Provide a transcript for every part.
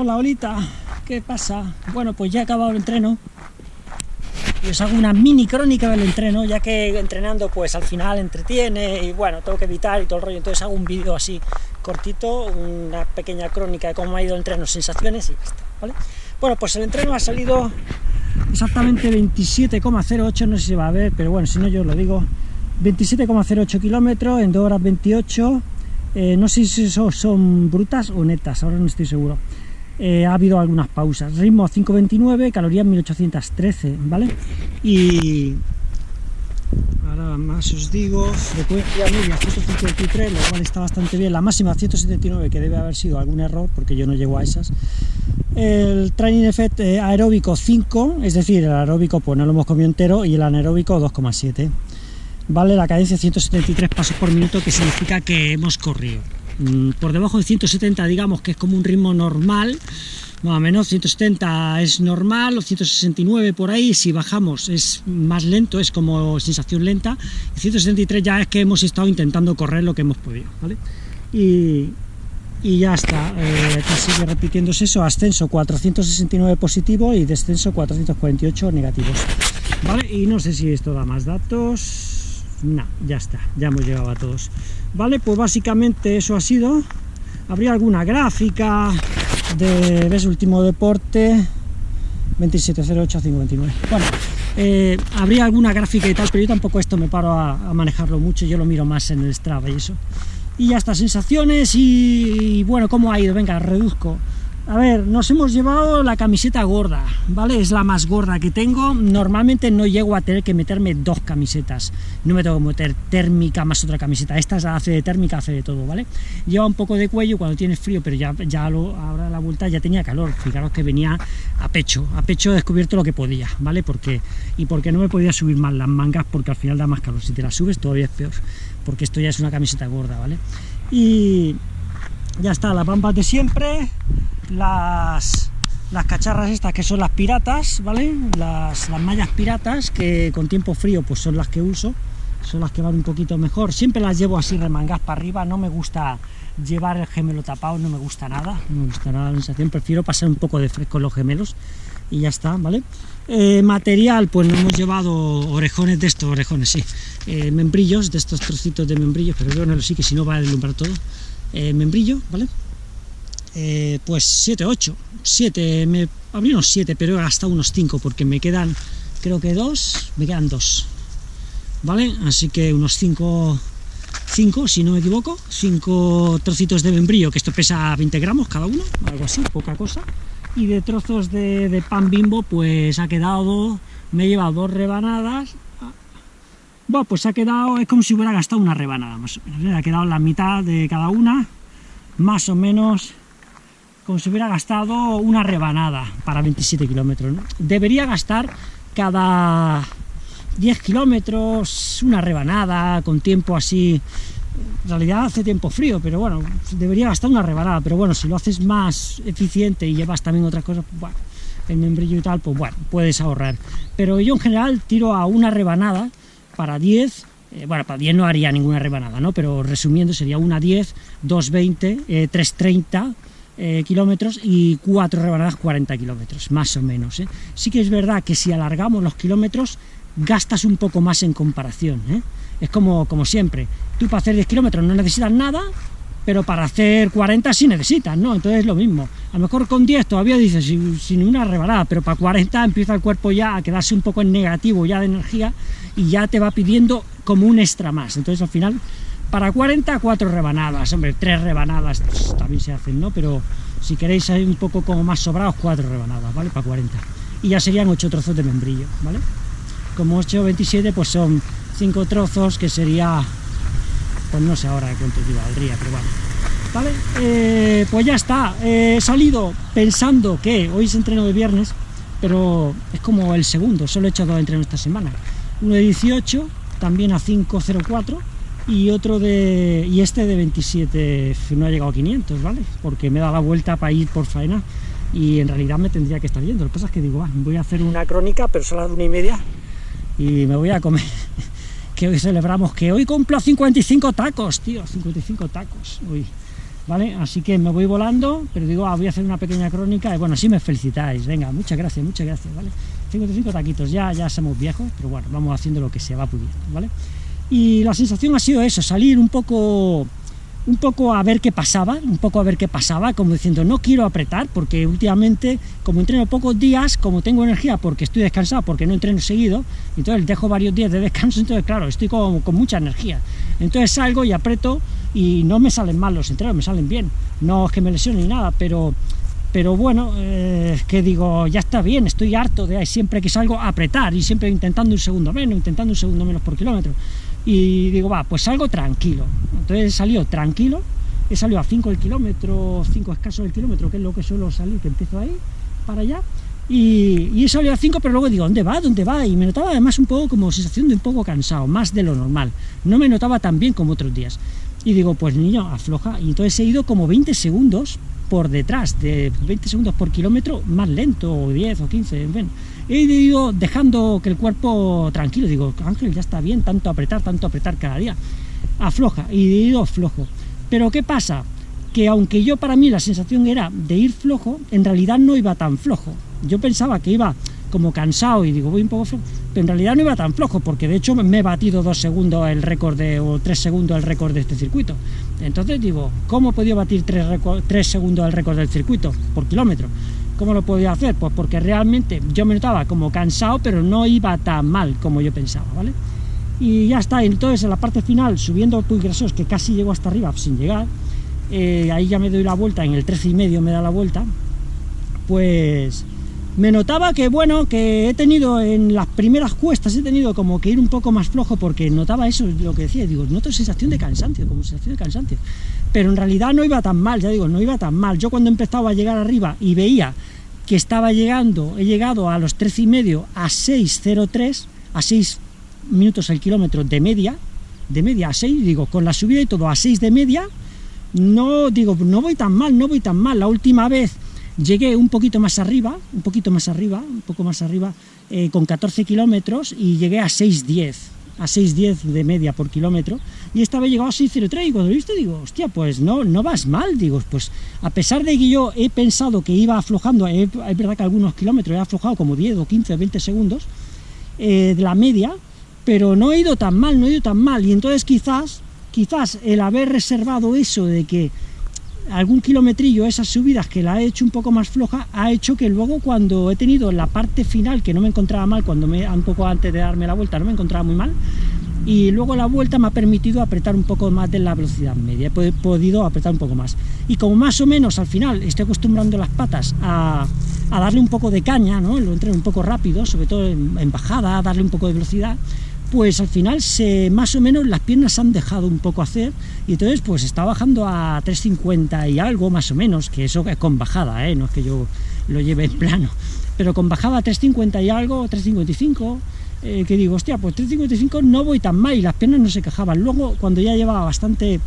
Hola, Olita, ¿qué pasa? Bueno, pues ya he acabado el entreno y os hago una mini crónica del entreno, ya que entrenando pues al final entretiene y bueno, tengo que evitar y todo el rollo, entonces hago un vídeo así cortito, una pequeña crónica de cómo ha ido el entreno, sensaciones y ya está, ¿vale? Bueno, pues el entreno ha salido exactamente 27,08, no sé si va a ver, pero bueno, si no yo os lo digo, 27,08 kilómetros en 2 horas 28, eh, no sé si eso son brutas o netas, ahora no estoy seguro. Eh, ha habido algunas pausas. Ritmo 5.29, calorías 1813, ¿vale? Y ahora más os digo, frecuencia media 153, lo cual está bastante bien. La máxima 179, que debe haber sido algún error, porque yo no llego a esas. El training effect eh, aeróbico 5, es decir, el aeróbico pues no lo hemos comido entero, y el anaeróbico 2,7. Vale, la cadencia 173 pasos por minuto, que significa que hemos corrido. Mm, por debajo de 170 digamos que es como un ritmo normal, más o menos 170 es normal, o 169 por ahí, si bajamos es más lento, es como sensación lenta, y 173 ya es que hemos estado intentando correr lo que hemos podido, ¿vale? Y, ya está, eh, sigue repitiéndose eso, ascenso 469 positivo y descenso 448 negativos, ¿vale? Y no sé si esto da más datos, no, ya está, ya hemos llegado a todos. Vale, pues básicamente eso ha sido. Habría alguna gráfica de, ¿ves? Último deporte, 2708529. Bueno, eh, habría alguna gráfica y tal, pero yo tampoco esto me paro a, manejarlo mucho, yo lo miro más en el Strava y eso. Y ya está, sensaciones y, y bueno, ¿cómo ha ido? Venga, reduzco. A ver, nos hemos llevado la camiseta gorda, ¿vale? Es la más gorda que tengo. Normalmente no llego a tener que meterme dos camisetas. No me tengo que meter térmica más otra camiseta. Esta hace de térmica, hace de todo, ¿vale? Lleva un poco de cuello cuando tienes frío, pero ya, ya lo, ahora la vuelta ya tenía calor. Fijaros que venía a pecho. A pecho he descubierto lo que podía, ¿vale? Porque, y porque no me podía subir más las mangas porque al final da más calor. Si te las subes todavía es peor, porque esto ya es una camiseta gorda, ¿vale? Y ya está, las pampas de siempre las, las cacharras estas que son las piratas, ¿vale? Las, mallas piratas que con tiempo frío pues son las que uso, son las que van un poquito mejor. Siempre las llevo así remangadas para arriba, no me gusta llevar el gemelo tapado, no me gusta nada, no me gusta nada la sensación, prefiero pasar un poco de fresco en los gemelos y ya está, ¿vale? Eh, material, pues nos hemos llevado orejones de estos, orejones, sí, eh, membrillos, de estos trocitos de membrillos, pero bueno, sí que si no va a deslumbrar todo, eh, membrillo, ¿vale? Eh, pues 7, 8, 7, me abrí unos 7, pero he gastado unos 5 porque me quedan, creo que 2, me quedan 2, ¿vale? Así que unos 5, 5, si no me equivoco, 5 trocitos de membrillo, que esto pesa 20 gramos cada uno, algo así, poca cosa, y de trozos de, pan bimbo, pues ha quedado, me he llevado dos rebanadas, bueno, pues ha quedado, es como si hubiera gastado una rebanada más o menos, ha quedado la mitad de cada una, más o menos como si hubiera gastado una rebanada para 27 kilómetros. Debería gastar cada 10 kilómetros una rebanada, con tiempo así... En realidad hace tiempo frío, pero bueno, debería gastar una rebanada, pero bueno, si lo haces más eficiente y llevas también otras cosas, pues bueno, el membrillo y tal, pues bueno, puedes ahorrar. Pero yo en general tiro a una rebanada para 10, eh, bueno, para 10 no haría ninguna rebanada, ¿no? Pero resumiendo sería una 10, 220, eh, 330, eh, kilómetros y cuatro rebanadas 40 kilómetros, más o menos. ¿eh? Sí que es verdad que si alargamos los kilómetros, gastas un poco más en comparación. ¿eh? Es como, como siempre, tú para hacer 10 kilómetros no necesitas nada, pero para hacer 40 sí necesitas, ¿no? Entonces es lo mismo. A lo mejor con 10 todavía dices sin, sin una rebanada, pero para 40 empieza el cuerpo ya a quedarse un poco en negativo ya de energía y ya te va pidiendo como un extra más. Entonces al final para 40, cuatro rebanadas, hombre, tres rebanadas también se hacen, ¿no? Pero si queréis un poco como más sobrados, cuatro rebanadas, ¿vale? Para 40. Y ya serían ocho trozos de membrillo, ¿vale? Como 8 27, pues son cinco trozos, que sería, pues no sé ahora cuánto valdría, pero bueno. ¿Vale? Eh, pues ya está, he salido pensando que hoy es entreno de viernes, pero es como el segundo, solo he hecho dos entrenos esta semana. Uno de 18, también a 5.04, y otro de y este de 27 no ha llegado a 500 vale porque me da la vuelta para ir por faena y en realidad me tendría que estar yendo. Lo que pasa es que digo voy a hacer una crónica pero a las una y media y me voy a comer que hoy celebramos que hoy cumplo 55 tacos tío 55 tacos uy ¿vale? Así que me voy volando, pero digo, ah, voy a hacer una pequeña crónica, y bueno, así me felicitáis, venga, muchas gracias, muchas gracias, ¿vale? 55 taquitos, ya, ya somos viejos, pero bueno, vamos haciendo lo que se va pudiendo, ¿vale? Y la sensación ha sido eso, salir un poco un poco a ver qué pasaba, un poco a ver qué pasaba, como diciendo, no quiero apretar, porque últimamente, como entreno pocos días, como tengo energía porque estoy descansado, porque no entreno seguido, entonces dejo varios días de descanso, entonces claro, estoy con, con mucha energía. Entonces salgo y aprieto y no me salen mal los entrenos, me salen bien. No es que me lesione ni nada, pero pero bueno, eh, que digo, ya está bien, estoy harto de siempre que salgo a apretar y siempre intentando un segundo menos, intentando un segundo menos por kilómetro y digo, va, pues salgo tranquilo. Entonces he salido tranquilo, he salido a 5 el kilómetro, 5 escasos del kilómetro, que es lo que suelo salir, que empiezo ahí, para allá, y, y he salido a 5, pero luego digo, ¿dónde va? ¿Dónde va? Y me notaba además un poco como sensación de un poco cansado, más de lo normal. No me notaba tan bien como otros días. Y digo, pues niño, afloja. Y entonces he ido como 20 segundos por detrás, de 20 segundos por kilómetro, más lento, o 10 o 15, en fin. He ido dejando que el cuerpo tranquilo, digo, Ángel, ya está bien, tanto apretar, tanto apretar cada día. Afloja, y he ido flojo. Pero ¿qué pasa? Que aunque yo para mí la sensación era de ir flojo, en realidad no iba tan flojo. Yo pensaba que iba como cansado y digo, voy un poco flojo, pero en realidad no iba tan flojo, porque de hecho me he batido dos segundos el récord de, o tres segundos el récord de este circuito. Entonces digo, ¿cómo he podido batir tres, tres segundos el récord del circuito por kilómetro? ¿Cómo lo podía hacer? Pues porque realmente yo me notaba como cansado, pero no iba tan mal como yo pensaba, ¿vale? Y ya está, entonces en la parte final, subiendo Puy Grasos, que casi llego hasta arriba sin llegar, eh, ahí ya me doy la vuelta, en el 13 y medio me da la vuelta, pues me notaba que, bueno, que he tenido en las primeras cuestas, he tenido como que ir un poco más flojo porque notaba eso, lo que decía, digo, noto sensación de cansancio, como sensación de cansancio. Pero en realidad no iba tan mal, ya digo, no iba tan mal. Yo cuando empezaba a llegar arriba y veía que estaba llegando, he llegado a los 13 y medio a 6.03, a 6 minutos el kilómetro de media, de media a 6, digo, con la subida y todo a 6 de media, no, digo, no voy tan mal, no voy tan mal. La última vez Llegué un poquito más arriba, un poquito más arriba, un poco más arriba, eh, con 14 kilómetros y llegué a 6.10, a 6.10 de media por kilómetro, y esta vez llegado a 6.03 y cuando lo viste digo, hostia, pues no, no vas mal, digo, pues a pesar de que yo he pensado que iba aflojando, es verdad que algunos kilómetros he aflojado como 10 o 15 o 20 segundos eh, de la media, pero no he ido tan mal, no he ido tan mal, y entonces quizás, quizás el haber reservado eso de que algún kilometrillo, esas subidas que la he hecho un poco más floja, ha hecho que luego cuando he tenido la parte final, que no me encontraba mal, cuando me, un poco antes de darme la vuelta, no me encontraba muy mal, y luego la vuelta me ha permitido apretar un poco más de la velocidad media, he podido apretar un poco más. Y como más o menos al final estoy acostumbrando las patas a, darle un poco de caña, ¿no? lo entreno un poco rápido, sobre todo en, en bajada, darle un poco de velocidad, pues al final se, más o menos las piernas han dejado un poco hacer y entonces pues está bajando a 3.50 y algo más o menos, que eso es con bajada, ¿eh? no es que yo lo lleve en plano, pero con bajada a 3.50 y algo, 3.55, eh, que digo, hostia, pues 3.55 no voy tan mal y las piernas no se quejaban. Luego, cuando ya llevaba bastante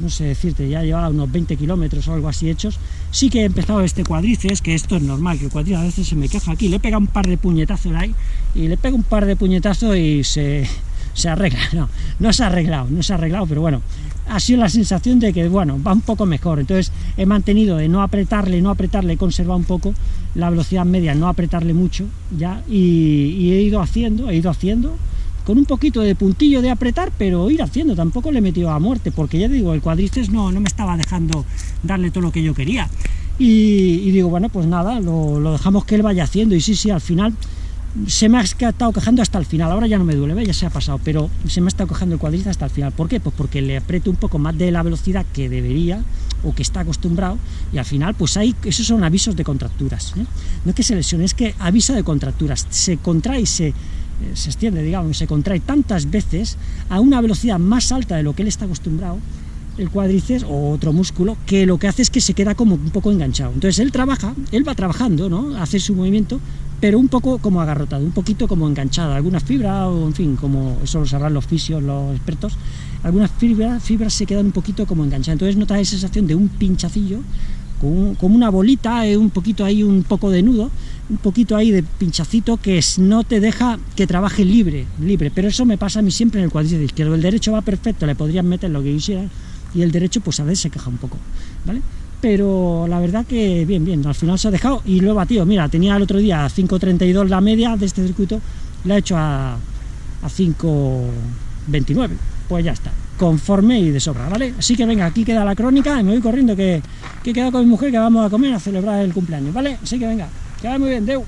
no sé decirte, ya llevaba unos 20 kilómetros o algo así hechos, sí que he empezado este cuadrices, que esto es normal, que el cuadriceps a veces se me queja aquí, le pega un par de puñetazos ahí, y le pega un par de puñetazos y se, se arregla, no, no se ha arreglado, no se ha arreglado, pero bueno, ha sido la sensación de que, bueno, va un poco mejor, entonces he mantenido de no apretarle, no apretarle, conservar un poco la velocidad media, no apretarle mucho, ya, y he ido haciendo, he ido haciendo, con un poquito de puntillo de apretar, pero ir haciendo, tampoco le he metido a muerte, porque ya digo, el cuadriceps no, no me estaba dejando darle todo lo que yo quería. Y, digo, bueno, pues nada, lo, dejamos que él vaya haciendo, y sí, sí, al final se me ha estado quejando hasta el final, ahora ya no me duele, ya se ha pasado, pero se me ha estado quejando el cuadriceps hasta el final. ¿Por qué? Pues porque le aprieto un poco más de la velocidad que debería, o que está acostumbrado, y al final, pues hay, esos son avisos de contracturas. ¿eh? No es que se lesione, es que avisa de contracturas, se contrae y se se extiende, digamos, se contrae tantas veces a una velocidad más alta de lo que él está acostumbrado, el cuádriceps o otro músculo, que lo que hace es que se queda como un poco enganchado. Entonces él trabaja, él va trabajando, ¿no? Hace su movimiento, pero un poco como agarrotado, un poquito como enganchada, algunas fibras, o en fin, como eso lo sabrán los fisios, los expertos, algunas fibras, fibras se quedan un poquito como enganchadas. Entonces notas esa sensación de un pinchacillo, como una bolita, eh, un poquito ahí, un poco de nudo, un poquito ahí de pinchacito que no te deja que trabaje libre, libre, pero eso me pasa a mí siempre en el cuádriceps izquierdo, el derecho va perfecto, le podrían meter lo que quisiera, y el derecho pues a veces se queja un poco, ¿vale? Pero la verdad que bien, bien, al final se ha dejado y lo he batido, mira, tenía el otro día 5.32 la media de este circuito, la he hecho a, a 5.29, pues ya está, conforme y de sobra, ¿vale? Así que venga, aquí queda la crónica y me voy corriendo que, que he quedado con mi mujer que vamos a comer a celebrar el cumpleaños, ¿vale? Así que venga, que vaya muy bien, Deu.